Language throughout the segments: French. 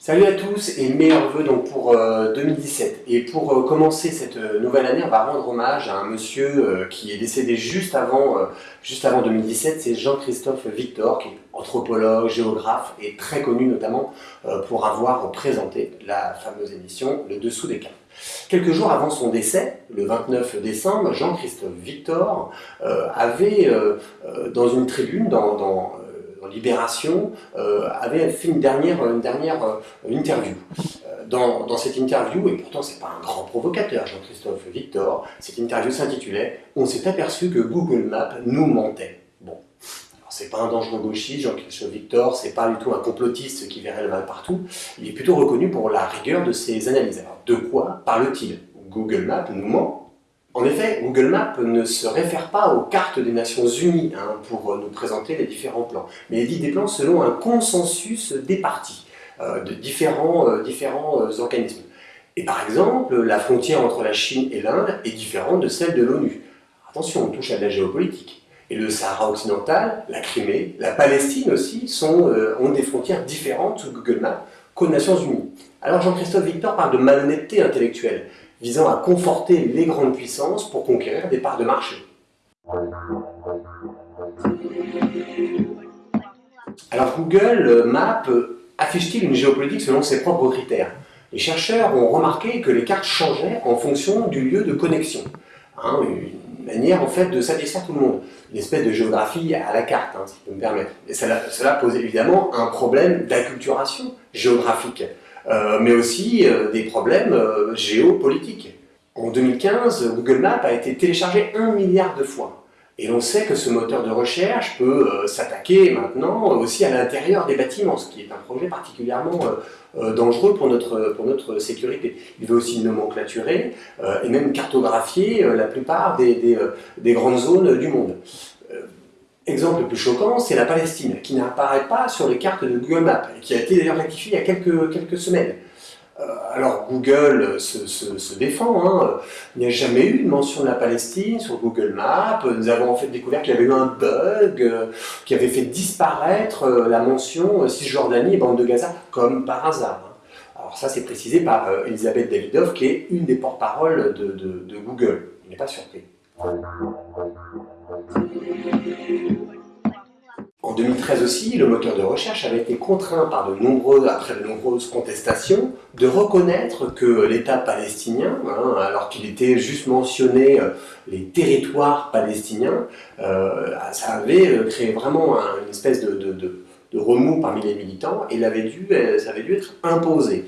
Salut à tous et meilleurs vœux donc pour 2017. Et pour euh, commencer cette euh, nouvelle année, on va rendre hommage à un monsieur euh, qui est décédé juste avant, juste avant 2017, c'est Jean-Christophe Victor, qui est anthropologue, géographe et très connu notamment pour avoir présenté la fameuse émission Le Dessous des cartes. Quelques jours avant son décès, le 29 décembre, Jean-Christophe Victor avait, dans une tribune, dans Libération, euh, avait fait une dernière, une dernière euh, interview. Euh, dans, cette interview, et pourtant c'est pas un grand provocateur, Jean-Christophe Victor, cette interview s'intitulait « On s'est aperçu que Google Maps nous mentait ». Bon, c'est pas un dangereux gauchiste, Jean-Christophe Victor, c'est pas du tout un complotiste qui verrait le mal partout, il est plutôt reconnu pour la rigueur de ses analyses. Alors, de quoi parle-t-il? Google Maps nous ment en effet, Google Maps ne se réfère pas aux cartes des Nations Unies hein, pour euh, nous présenter les différents plans, mais il dit des plans selon un consensus des parties, euh, de différents, euh, organismes. Et par exemple, la frontière entre la Chine et l'Inde est différente de celle de l'ONU. Attention, on touche à la géopolitique. Et le Sahara occidental, la Crimée, la Palestine aussi ont des frontières différentes sous Google Maps qu'aux Nations Unies. Alors Jean-Christophe Victor parle de malhonnêteté intellectuelle visant à conforter les grandes puissances pour conquérir des parts de marché. Alors Google Maps affiche-t-il une géopolitique selon ses propres critères? Les chercheurs ont remarqué que les cartes changeaient en fonction du lieu de connexion. Hein, une manière en fait de satisfaire tout le monde. Une espèce de géographie à la carte, hein, si je peux me permettre. Et cela, cela pose évidemment un problème d'acculturation géographique. Euh, mais aussi euh, des problèmes euh, géopolitiques. En 2015, Google Maps a été téléchargé un milliard de fois. Et l'on sait que ce moteur de recherche peut s'attaquer maintenant aussi à l'intérieur des bâtiments, ce qui est un projet particulièrement dangereux pour notre, sécurité. Il veut aussi nomenclaturer et même cartographier la plupart des grandes zones du monde. Exemple le plus choquant, c'est la Palestine, qui n'apparaît pas sur les cartes de Google Maps, et qui a été d'ailleurs rectifiée il y a quelques, semaines. Euh, alors Google se, défend, hein. il n'y a jamais eu de mention de la Palestine sur Google Maps, nous avons en fait découvert qu'il y avait eu un bug euh, qui avait fait disparaître euh, la mention Cisjordanie et bande de Gaza, comme par hasard. Hein. Alors ça c'est précisé par Elisabeth Davidoff, qui est une des porte-paroles de, de, de Google, il n'est pas surpris. En 2013 aussi, le moteur de recherche avait été contraint par de nombreux, après de nombreuses contestations de reconnaître que l'État palestinien, hein, alors qu'il était juste mentionné euh, les territoires palestiniens, euh, ça avait euh, créé vraiment une espèce de, de, remous parmi les militants et avait dû, ça avait dû être imposé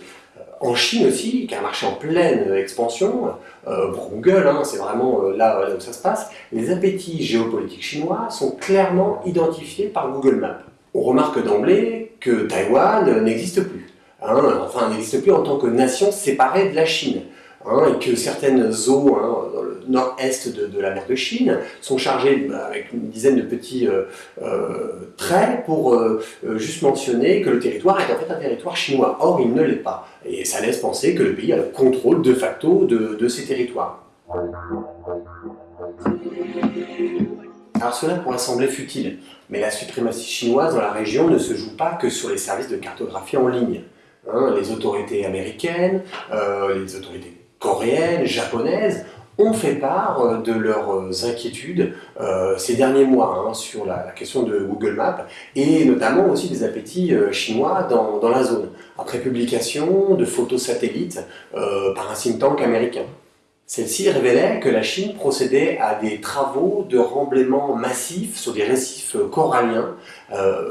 en Chine aussi, qui a un marché en pleine expansion, euh, pour Google, hein, c'est vraiment euh, là, où ça se passe, les appétits géopolitiques chinois sont clairement identifiés par Google Maps. On remarque d'emblée que Taïwan n'existe plus. Hein, enfin, n'existe plus en tant que nation séparée de la Chine. Hein, et que certaines eaux hein, dans le nord-est de, la mer de Chine sont chargées bah, avec une dizaine de petits euh, euh, traits pour euh, juste mentionner que le territoire est en fait un territoire chinois. Or, il ne l'est pas. Et ça laisse penser que le pays a le contrôle de facto de, ces territoires. Alors cela pourrait sembler futile, mais la suprématie chinoise dans la région ne se joue pas que sur les services de cartographie en ligne. Hein, les autorités américaines, les autorités coréennes, japonaises, ont fait part euh, de leurs euh, inquiétudes euh, ces derniers mois hein, sur la, question de Google Maps et notamment aussi des appétits chinois dans, dans, la zone, après publication de photos satellites par un think tank américain. Celle-ci révélait que la Chine procédait à des travaux de remblaiement massif sur des récifs coralliens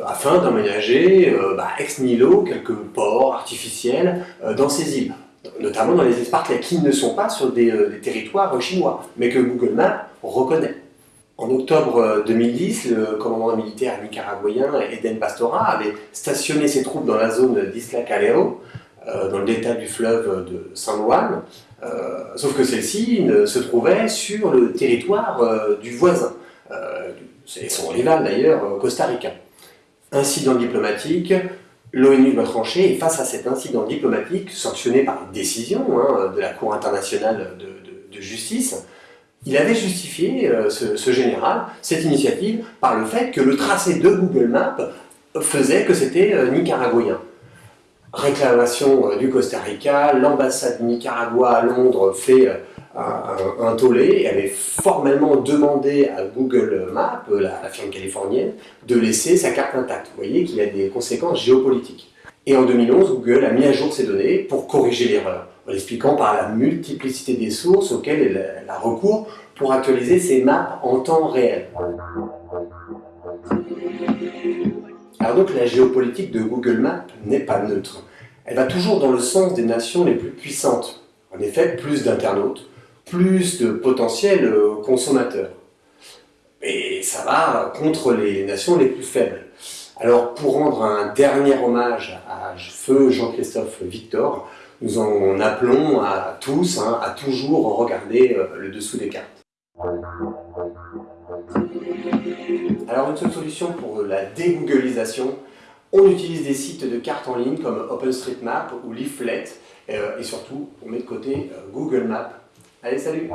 afin d'aménager bah, ex nihilo quelques ports artificiels dans ces îles notamment dans les espaces qui ne sont pas sur euh, des, territoires chinois, mais que Google Maps reconnaît. En octobre 2010, euh, le commandant militaire nicaraguayen Eden Pastora avait stationné ses troupes dans la zone d'Isla Calero, euh, dans le delta du fleuve de San Juan, sauf que celle-ci se trouvait sur le territoire du voisin, c'est son rival d'ailleurs, Costa Rica. Incident diplomatique, L'ONU doit trancher et face à cet incident diplomatique sanctionné par une décision hein, de la Cour internationale de, justice, il avait justifié, euh, ce, général, cette initiative par le fait que le tracé de Google Maps faisait que c'était euh, nicaraguayen. réclamation euh, du Costa Rica, l'ambassade du Nicaragua à Londres fait un, un, tollé avait formellement demandé à Google Maps, la, firme californienne, de laisser sa carte intacte. Vous voyez qu'il y a des conséquences géopolitiques. Et en 2011, Google a mis à jour ces données pour corriger l'erreur, en l'expliquant par la multiplicité des sources auxquelles elle a recours pour actualiser ses maps en temps réel. Alors donc la géopolitique de Google Maps n'est pas neutre. Elle va toujours dans le sens des nations les plus puissantes. En effet, plus d'internautes, plus de potentiels euh, consommateurs. Et ça va contre les nations les plus faibles. Alors pour rendre un dernier hommage à feu Jean-Christophe Victor, nous en appelons à tous hein, à toujours regarder euh, le dessous des cartes. Alors une seule solution pour la dégooglisation, on utilise des sites de cartes en ligne comme OpenStreetMap ou Leaflet euh, et surtout on met de côté Google Maps. Allez salut